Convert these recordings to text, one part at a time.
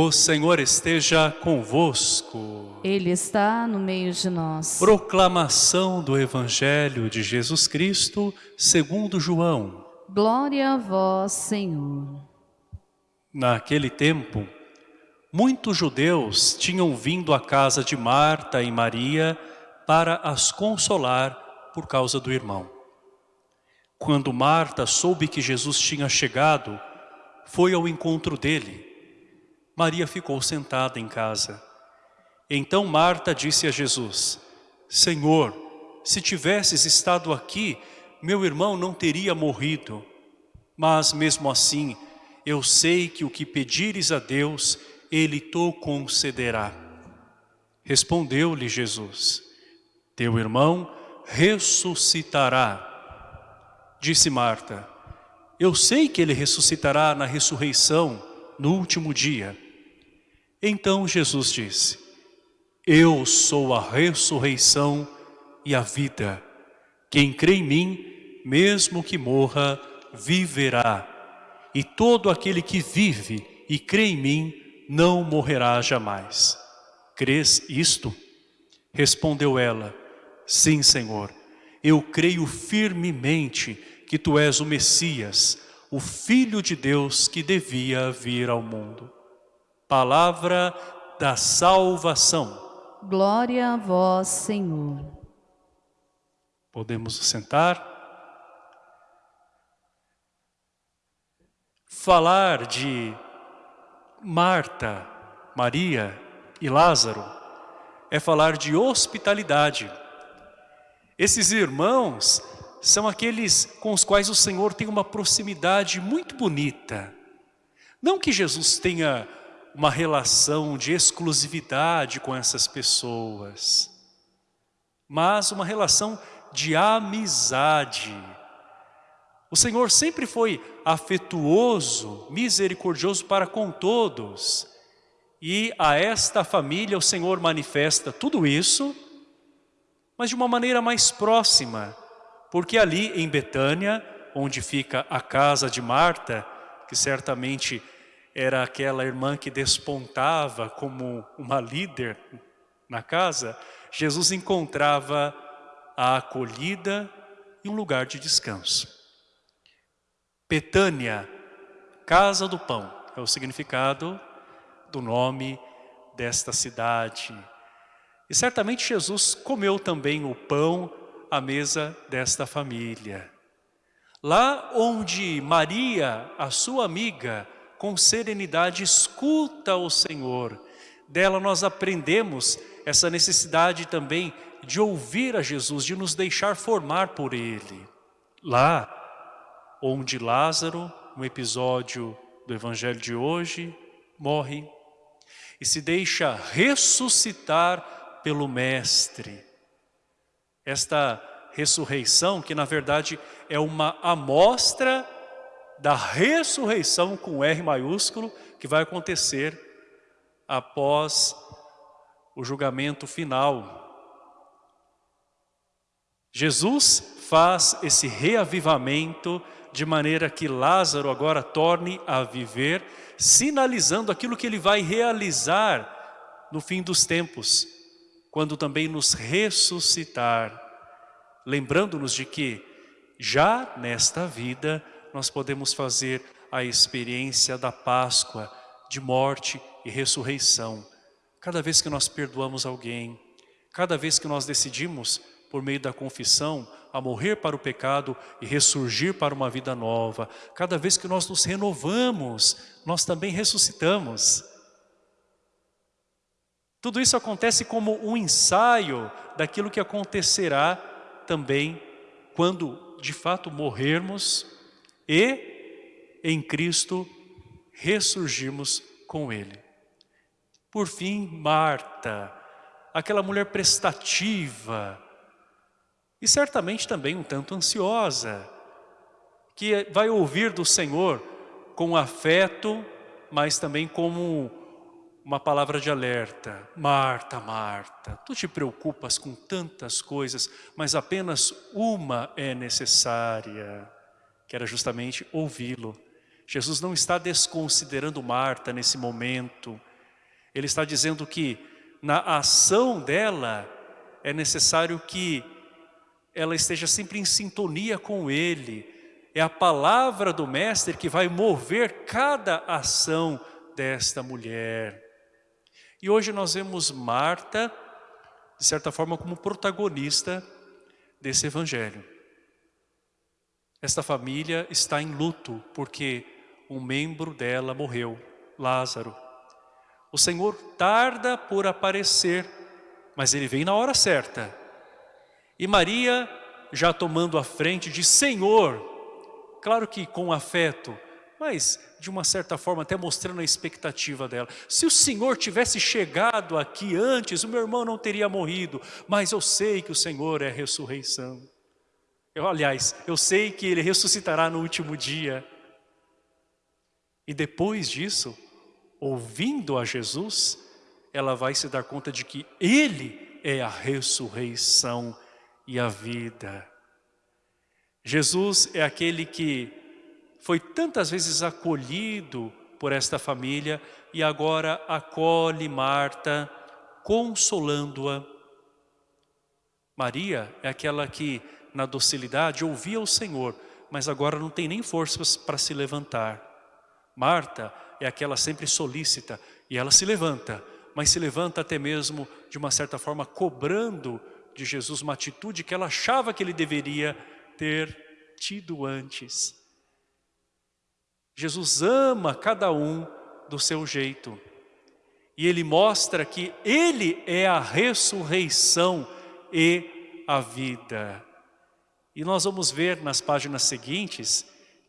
O Senhor esteja convosco. Ele está no meio de nós. Proclamação do Evangelho de Jesus Cristo segundo João. Glória a vós, Senhor. Naquele tempo, muitos judeus tinham vindo à casa de Marta e Maria para as consolar por causa do irmão. Quando Marta soube que Jesus tinha chegado, foi ao encontro dele Maria ficou sentada em casa. Então Marta disse a Jesus, Senhor, se tivesses estado aqui, meu irmão não teria morrido. Mas mesmo assim, eu sei que o que pedires a Deus, Ele te concederá. Respondeu-lhe Jesus, teu irmão ressuscitará. Disse Marta, eu sei que ele ressuscitará na ressurreição, no último dia. Então Jesus disse, Eu sou a ressurreição e a vida. Quem crê em mim, mesmo que morra, viverá. E todo aquele que vive e crê em mim, não morrerá jamais. Crês isto? Respondeu ela, Sim, Senhor, eu creio firmemente que Tu és o Messias, o Filho de Deus que devia vir ao mundo. Palavra da salvação. Glória a vós, Senhor. Podemos sentar. Falar de Marta, Maria e Lázaro é falar de hospitalidade. Esses irmãos são aqueles com os quais o Senhor tem uma proximidade muito bonita. Não que Jesus tenha uma relação de exclusividade com essas pessoas, mas uma relação de amizade. O Senhor sempre foi afetuoso, misericordioso para com todos. E a esta família o Senhor manifesta tudo isso, mas de uma maneira mais próxima. Porque ali em Betânia, onde fica a casa de Marta, que certamente era aquela irmã que despontava como uma líder na casa, Jesus encontrava a acolhida e um lugar de descanso. Petânia, casa do pão, é o significado do nome desta cidade. E certamente Jesus comeu também o pão à mesa desta família. Lá onde Maria, a sua amiga, com serenidade, escuta o Senhor. Dela nós aprendemos essa necessidade também de ouvir a Jesus, de nos deixar formar por Ele. Lá onde Lázaro, no episódio do Evangelho de hoje, morre e se deixa ressuscitar pelo Mestre. Esta ressurreição, que na verdade é uma amostra da ressurreição com R maiúsculo que vai acontecer após o julgamento final. Jesus faz esse reavivamento de maneira que Lázaro agora torne a viver, sinalizando aquilo que ele vai realizar no fim dos tempos, quando também nos ressuscitar, lembrando-nos de que já nesta vida nós podemos fazer a experiência da Páscoa, de morte e ressurreição. Cada vez que nós perdoamos alguém, cada vez que nós decidimos, por meio da confissão, a morrer para o pecado e ressurgir para uma vida nova, cada vez que nós nos renovamos, nós também ressuscitamos. Tudo isso acontece como um ensaio daquilo que acontecerá também quando de fato morrermos e em Cristo ressurgimos com Ele. Por fim, Marta, aquela mulher prestativa e certamente também um tanto ansiosa, que vai ouvir do Senhor com afeto, mas também como uma palavra de alerta. Marta, Marta, tu te preocupas com tantas coisas, mas apenas uma é necessária que era justamente ouvi-lo. Jesus não está desconsiderando Marta nesse momento. Ele está dizendo que na ação dela é necessário que ela esteja sempre em sintonia com Ele. É a palavra do Mestre que vai mover cada ação desta mulher. E hoje nós vemos Marta, de certa forma, como protagonista desse evangelho. Esta família está em luto porque um membro dela morreu, Lázaro. O Senhor tarda por aparecer, mas ele vem na hora certa. E Maria, já tomando a frente, diz, Senhor, claro que com afeto, mas de uma certa forma até mostrando a expectativa dela. Se o Senhor tivesse chegado aqui antes, o meu irmão não teria morrido, mas eu sei que o Senhor é ressurreição. Eu, aliás, eu sei que Ele ressuscitará no último dia. E depois disso, ouvindo a Jesus, ela vai se dar conta de que Ele é a ressurreição e a vida. Jesus é aquele que foi tantas vezes acolhido por esta família e agora acolhe Marta, consolando-a. Maria é aquela que na docilidade ouvia o Senhor, mas agora não tem nem forças para se levantar. Marta é aquela sempre solícita e ela se levanta, mas se levanta até mesmo de uma certa forma cobrando de Jesus uma atitude que ela achava que ele deveria ter tido antes. Jesus ama cada um do seu jeito. E ele mostra que ele é a ressurreição e a vida. E nós vamos ver nas páginas seguintes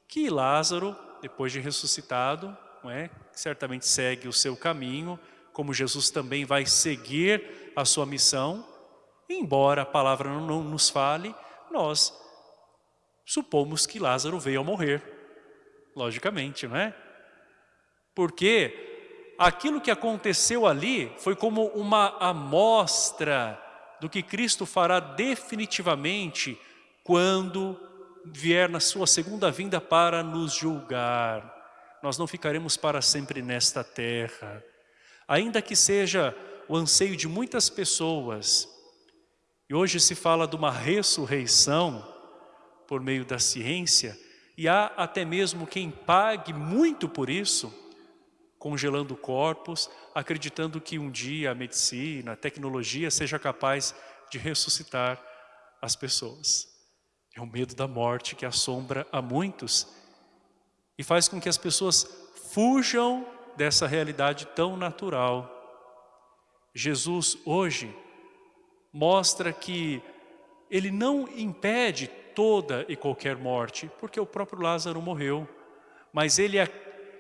que Lázaro depois de ressuscitado, não é? certamente segue o seu caminho, como Jesus também vai seguir a sua missão, embora a palavra não, nos fale, nós supomos que Lázaro veio a morrer, logicamente, não é? Porque aquilo que aconteceu ali foi como uma amostra do que Cristo fará definitivamente quando vier na sua segunda vinda para nos julgar. Nós não ficaremos para sempre nesta terra. Ainda que seja o anseio de muitas pessoas, e hoje se fala de uma ressurreição por meio da ciência, e há até mesmo quem pague muito por isso, congelando corpos, acreditando que um dia a medicina, a tecnologia seja capaz de ressuscitar as pessoas. É o medo da morte que assombra a muitos e faz com que as pessoas fujam dessa realidade tão natural. Jesus hoje mostra que ele não impede toda e qualquer morte, porque o próprio Lázaro morreu, mas ele é,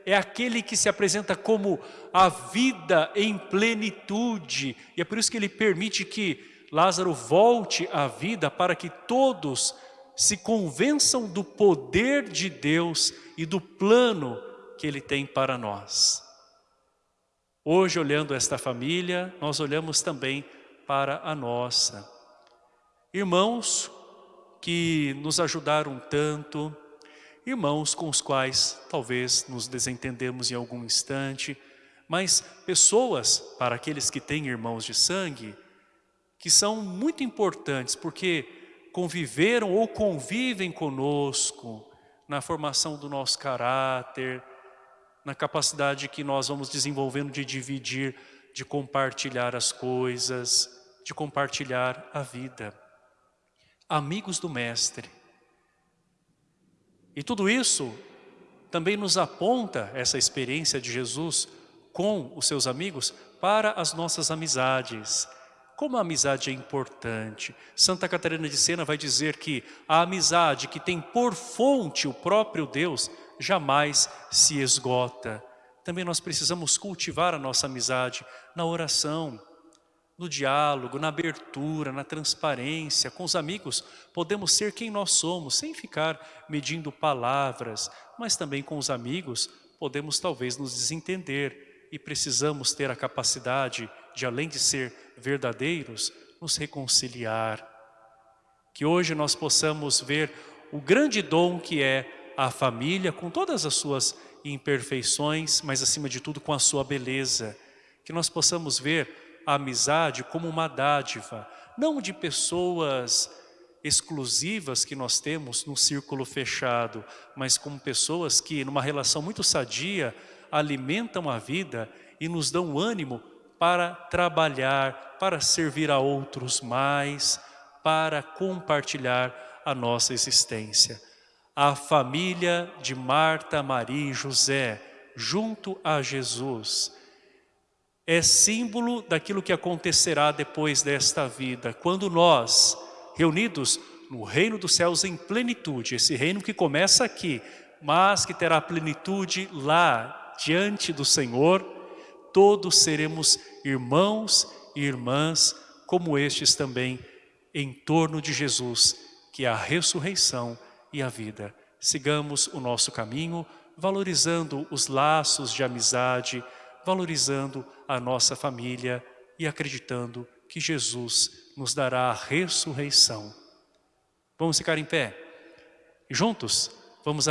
é aquele que se apresenta como a vida em plenitude, e é por isso que ele permite que Lázaro volte à vida para que todos se convençam do poder de Deus e do plano que Ele tem para nós. Hoje, olhando esta família, nós olhamos também para a nossa. Irmãos que nos ajudaram tanto, irmãos com os quais talvez nos desentendemos em algum instante, mas pessoas, para aqueles que têm irmãos de sangue, que são muito importantes, porque conviveram ou convivem conosco na formação do nosso caráter, na capacidade que nós vamos desenvolvendo de dividir, de compartilhar as coisas, de compartilhar a vida. Amigos do Mestre. E tudo isso também nos aponta essa experiência de Jesus com os seus amigos para as nossas amizades, como a amizade é importante. Santa Catarina de Sena vai dizer que a amizade que tem por fonte o próprio Deus jamais se esgota. Também nós precisamos cultivar a nossa amizade na oração, no diálogo, na abertura, na transparência. Com os amigos podemos ser quem nós somos, sem ficar medindo palavras, mas também com os amigos podemos talvez nos desentender e precisamos ter a capacidade de além de ser verdadeiros, nos reconciliar. Que hoje nós possamos ver o grande dom que é a família com todas as suas imperfeições, mas acima de tudo com a sua beleza. Que nós possamos ver a amizade como uma dádiva, não de pessoas exclusivas que nós temos num círculo fechado, mas como pessoas que numa relação muito sadia alimentam a vida e nos dão ânimo para trabalhar, para servir a outros mais, para compartilhar a nossa existência. A família de Marta, Maria e José, junto a Jesus, é símbolo daquilo que acontecerá depois desta vida, quando nós, reunidos no reino dos céus em plenitude, esse reino que começa aqui, mas que terá plenitude lá, diante do Senhor, todos seremos irmãos e irmãs, como estes também, em torno de Jesus, que é a ressurreição e a vida. Sigamos o nosso caminho, valorizando os laços de amizade, valorizando a nossa família e acreditando que Jesus nos dará a ressurreição. Vamos ficar em pé. E juntos, vamos